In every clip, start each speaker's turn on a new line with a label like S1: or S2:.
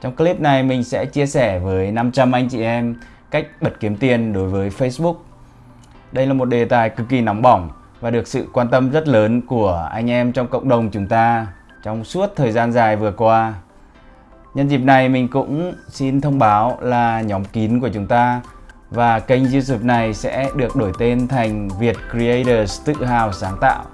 S1: Trong clip này mình sẽ chia sẻ với 500 anh chị em cách bật kiếm tiền đối với Facebook. Đây là một đề tài cực kỳ nóng bỏng và được sự quan tâm rất lớn của anh em trong cộng đồng chúng ta trong suốt thời gian dài vừa qua. Nhân dịp này mình cũng xin thông báo là nhóm kín của chúng ta và kênh YouTube này sẽ được đổi tên thành Việt Creators tự hào sáng tạo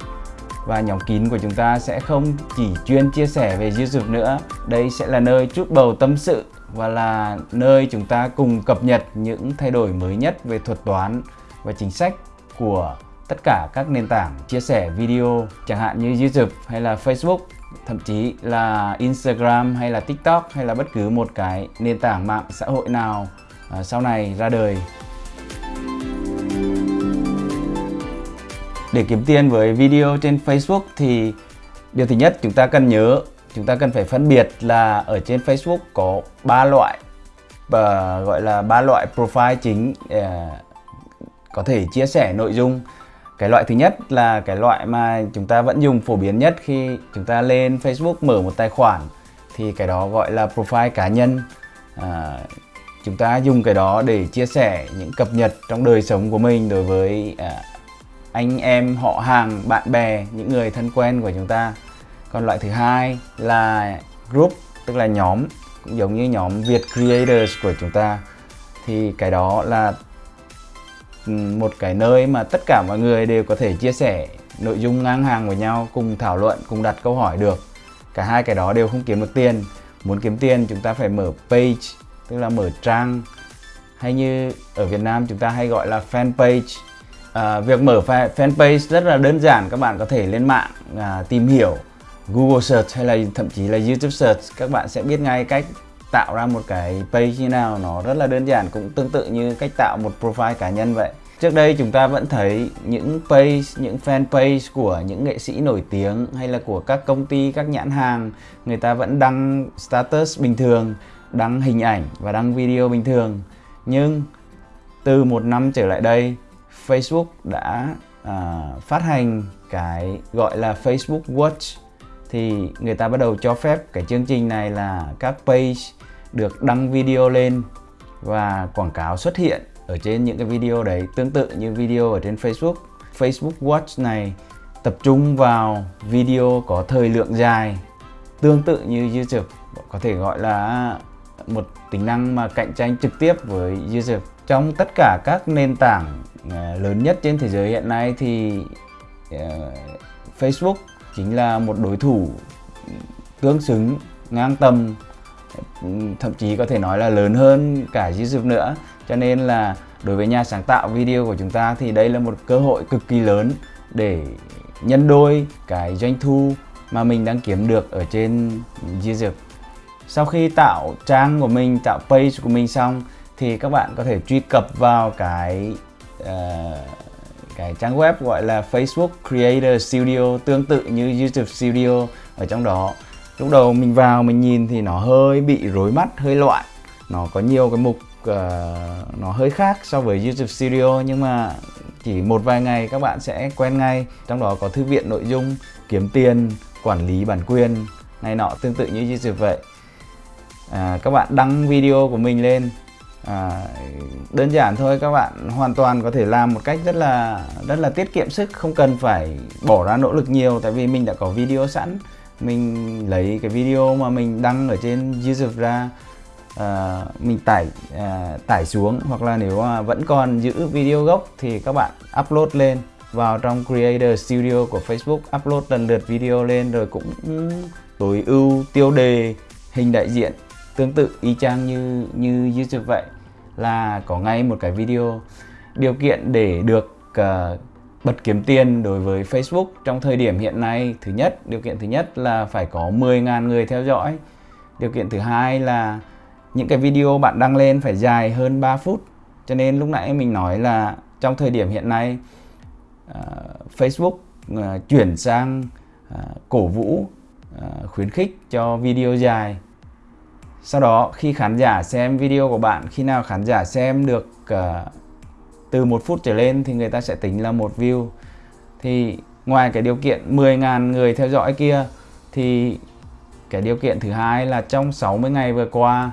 S1: và nhóm kín của chúng ta sẽ không chỉ chuyên chia sẻ về YouTube nữa. Đây sẽ là nơi chút bầu tâm sự và là nơi chúng ta cùng cập nhật những thay đổi mới nhất về thuật toán và chính sách của tất cả các nền tảng chia sẻ video, chẳng hạn như YouTube hay là Facebook, thậm chí là Instagram hay là TikTok hay là bất cứ một cái nền tảng mạng xã hội nào à, sau này ra đời. Để kiếm tiền với video trên Facebook thì điều thứ nhất chúng ta cần nhớ chúng ta cần phải phân biệt là ở trên Facebook có ba loại và gọi là ba loại profile chính uh, có thể chia sẻ nội dung. Cái loại thứ nhất là cái loại mà chúng ta vẫn dùng phổ biến nhất khi chúng ta lên Facebook mở một tài khoản thì cái đó gọi là profile cá nhân. À, chúng ta dùng cái đó để chia sẻ những cập nhật trong đời sống của mình đối với à, anh em, họ hàng, bạn bè, những người thân quen của chúng ta. Còn loại thứ hai là group, tức là nhóm, cũng giống như nhóm Việt Creators của chúng ta. Thì cái đó là ừ, một cái nơi mà tất cả mọi người đều có thể chia sẻ nội dung ngang hàng với nhau, cùng thảo luận, cùng đặt câu hỏi được. Cả hai cái đó đều không kiếm được tiền. Muốn kiếm tiền, chúng ta phải mở page, tức là mở trang. Hay như ở Việt Nam chúng ta hay gọi là fanpage à, việc mở fanpage rất là đơn giản các bạn có thể lên mạng à, tìm hiểu. Google search hay là thậm chí là YouTube search các bạn sẽ biết ngay cách tạo ra một cái page như nào. Nó rất là đơn giản cũng tương tự như cách tạo một profile cá nhân vậy. Trước đây chúng ta vẫn thấy những page, những fanpage của những nghệ sĩ nổi tiếng hay là của các công ty, các nhãn hàng Người ta vẫn đăng status bình thường, đăng hình ảnh và đăng video bình thường. Nhưng từ một năm trở lại đây Facebook đã uh, phát hành cái gọi là Facebook Watch thì người ta bắt đầu cho phép cái chương trình này là các page được đăng video lên và quảng cáo xuất hiện ở trên những cái video đấy tương tự như video ở trên Facebook. Facebook Watch này tập trung vào video có thời lượng dài tương tự như YouTube có thể gọi là một tính năng mà cạnh tranh trực tiếp với YouTube trong tất cả các nền tảng ờ, lớn nhất trên thế giới hiện nay thì ờ, Facebook chính là một đối thủ tương xứng ngang tầm thậm chí có thể nói là lớn hơn cả YouTube nữa. Cho nên là đối với nhà sáng tạo video của chúng ta thì đây là một cơ hội cực kỳ lớn để nhân đôi cái doanh thu mà mình đang kiếm được ở trên YouTube. Sau khi tạo trang của mình, tạo page của mình xong thì các bạn có thể truy cập vào cái uh, cái trang web gọi là Facebook Creator Studio tương tự như YouTube Studio ở trong đó. Lúc đầu mình vào mình nhìn thì nó hơi bị rối mắt hơi loạn. Nó có nhiều cái mục uh, nó hơi khác so với YouTube Studio nhưng mà chỉ một vài ngày các bạn sẽ quen ngay. Trong đó có thư viện nội dung kiếm tiền quản lý bản quyền này nọ tương tự như YouTube vậy. À, các bạn đăng video của mình lên à, đơn giản thôi các bạn hoàn toàn có thể làm một cách rất là rất là tiết kiệm sức không cần phải bỏ ra nỗ lực nhiều tại vì mình đã có video sẵn. Mình lấy cái video mà mình đăng ở trên YouTube ra à, mình tải à, tải xuống hoặc là nếu mà vẫn còn giữ video gốc thì các bạn upload lên vào trong Creator Studio của Facebook upload lần lượt video lên rồi cũng tối ưu tiêu đề hình đại diện tương tự y chang như như YouTube vậy là có ngay một cái video điều kiện để được uh, bật kiếm tiền đối với Facebook trong thời điểm hiện nay thứ nhất. Điều kiện thứ nhất là phải có 10.000 người theo dõi. Điều kiện thứ hai là những cái video bạn đăng lên phải dài hơn 3 phút. Cho nên lúc nãy mình nói là trong thời điểm hiện nay uh, Facebook uh, chuyển sang uh, cổ vũ uh, khuyến khích cho video dài sau đó khi khán giả xem video của bạn khi nào khán giả xem được uh, từ một phút trở lên thì người ta sẽ tính là một view thì ngoài cái điều kiện 10.000 người theo dõi kia thì cái điều kiện thứ hai là trong 60 ngày vừa qua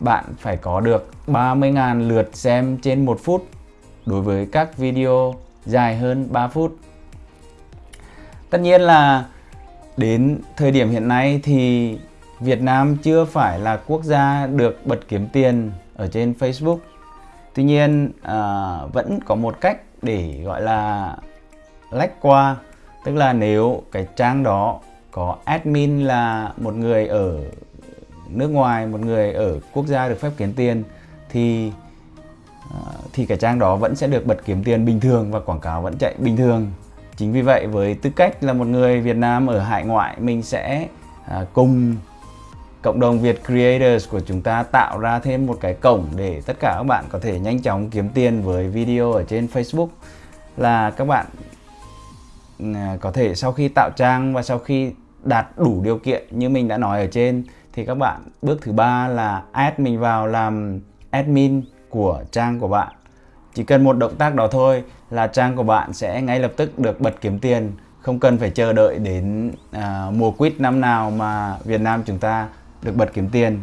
S1: bạn phải có được 30.000 lượt xem trên 1 phút đối với các video dài hơn 3 phút. Tất nhiên là đến thời điểm hiện nay thì Việt Nam chưa phải là quốc gia được bật kiếm tiền ở trên Facebook. Tuy nhiên à, vẫn có một cách để gọi là lách qua tức là nếu cái trang đó có admin là một người ở nước ngoài một người ở quốc gia được phép kiếm tiền thì à, thì cái trang đó vẫn sẽ được bật kiếm tiền bình thường và quảng cáo vẫn chạy bình thường chính vì vậy với tư cách là một người Việt Nam ở hải ngoại mình sẽ à, cùng cộng đồng Việt Creators của chúng ta tạo ra thêm một cái cổng để tất cả các bạn có thể nhanh chóng kiếm tiền với video ở trên Facebook. Là các bạn ừ, có thể sau khi tạo trang và sau khi đạt đủ điều kiện như mình đã nói ở trên thì các bạn bước thứ ba là add mình vào làm admin của trang của bạn. Chỉ cần một động tác đó thôi là trang của bạn sẽ ngay lập tức được bật kiếm tiền. Không cần phải chờ đợi đến à, mùa quýt năm nào mà Việt Nam chúng ta được bật kiếm tiền.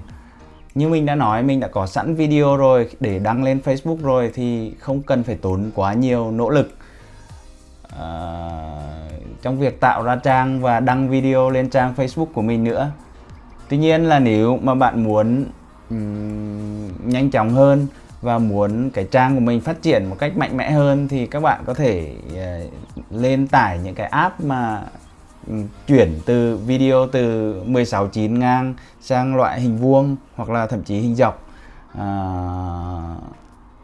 S1: Như mình đã nói mình đã có sẵn video rồi để đăng lên Facebook rồi thì không cần phải tốn quá nhiều nỗ lực. À, trong việc tạo ra trang và đăng video lên trang Facebook của mình nữa. Tuy nhiên là nếu mà bạn muốn um, nhanh chóng hơn và muốn cái trang của mình phát triển một cách mạnh mẽ hơn thì các bạn có thể uh, lên tải những cái app mà chuyển từ video từ 16:9 ngang sang loại hình vuông hoặc là thậm chí hình dọc. À,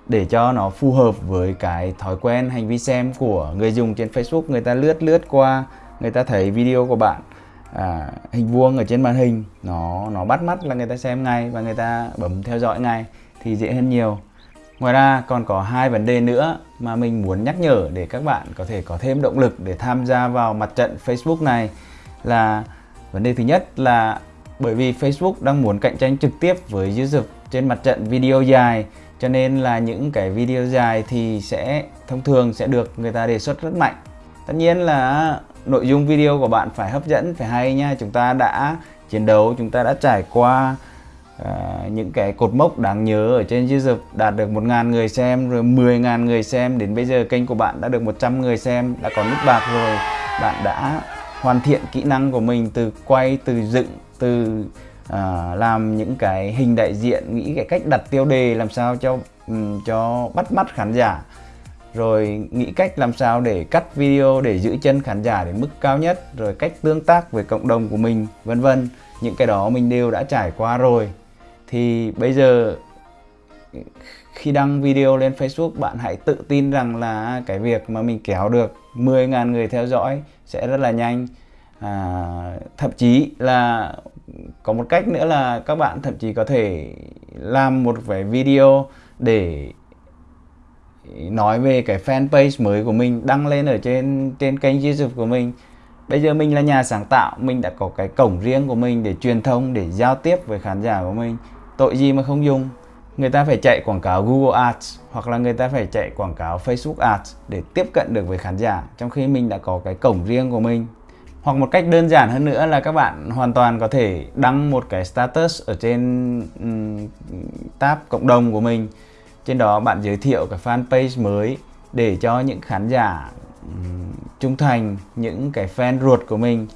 S1: để cho nó phù hợp với cái thói quen hành vi xem của người dùng trên Facebook. Người ta lướt lướt qua người ta thấy video của bạn à, hình vuông ở trên màn hình. Nó nó bắt mắt là người ta xem ngay và người ta bấm theo dõi ngay thì dễ hơn nhiều ngoài ra, còn có hai vấn đề nữa mà mình muốn nhắc nhở để các bạn có thể có thêm động lực để tham gia vào mặt trận Facebook này là vấn đề thứ nhất là bởi vì Facebook đang muốn cạnh tranh trực tiếp với YouTube trên mặt trận video dài, cho nên là những cái video dài thì sẽ, thông thường sẽ được người ta đề xuất rất mạnh. Tất nhiên là nội dung video của bạn phải hấp dẫn, phải hay nha, chúng ta đã chiến đấu, chúng ta đã trải qua uh, những cái cột mốc đáng nhớ ở trên YouTube đạt được 1.000 người xem rồi 10.000 người xem. Đến bây giờ kênh của bạn đã được 100 người xem đã có nút bạc rồi. Bạn đã hoàn thiện kỹ năng của mình từ quay từ dựng từ uh, làm những cái hình đại diện nghĩ cái cách đặt tiêu đề làm sao cho um, cho bắt mắt khán giả. Rồi nghĩ cách làm sao để cắt video để giữ chân khán giả đến mức cao nhất. Rồi cách tương tác với cộng đồng của mình vân vân. Những cái đó mình đều đã trải qua rồi thì bây giờ khi đăng video lên Facebook bạn hãy tự tin rằng là cái việc mà mình kéo được 10.000 người theo dõi sẽ rất là nhanh. À, thậm chí là có một cách nữa là các bạn thậm chí có thể làm một cái video để nói về cái fanpage mới của mình đăng lên ở trên trên kênh YouTube của mình. Bây giờ mình là nhà sáng tạo mình đã có cái cổng riêng của mình để truyền thông để giao tiếp với khán giả của mình tội gì mà không dùng? Người ta phải chạy quảng cáo Google Ads hoặc là người ta phải chạy quảng cáo Facebook Ads để tiếp cận được với khán giả trong khi mình đã có cái cổng riêng của mình. Hoặc một cách đơn giản hơn nữa là các bạn hoàn toàn có thể đăng một cái status ở trên um, tab cộng đồng của mình. Trên đó bạn giới thiệu cái fanpage mới để cho những khán giả um, trung thành những cái fan ruột của mình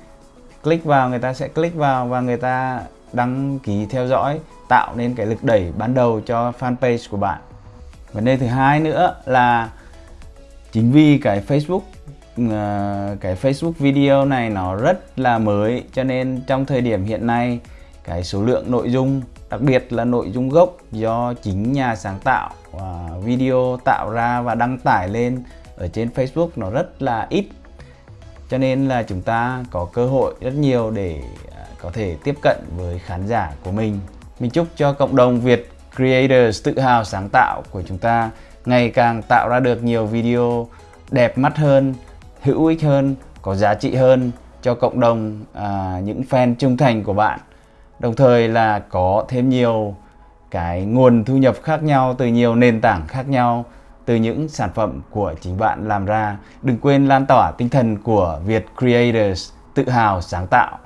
S1: click vào người ta sẽ click vào và người ta đăng ký theo dõi, tạo nên cái lực đẩy ban đầu cho fanpage của bạn. Vấn đề thứ hai nữa là chính vì cái Facebook ờ, cái Facebook video này nó rất là mới, cho nên trong thời điểm hiện nay, cái số lượng nội dung, đặc biệt là nội dung gốc do chính nhà sáng tạo ờ, video tạo ra và đăng tải lên ở trên Facebook nó rất là ít. Cho nên là chúng ta có cơ hội rất nhiều để có thể tiếp cận với khán giả của mình. Mình chúc cho cộng đồng Việt Creators tự hào sáng tạo của chúng ta ngày càng tạo ra được nhiều video đẹp mắt hơn hữu ích hơn có giá trị hơn cho cộng đồng à, những fan trung thành của bạn. Đồng thời là có thêm nhiều cái nguồn thu nhập khác nhau từ nhiều nền tảng khác nhau từ những sản phẩm của chính bạn làm ra. Đừng quên lan tỏa tinh thần của Việt Creators tự hào sáng tạo.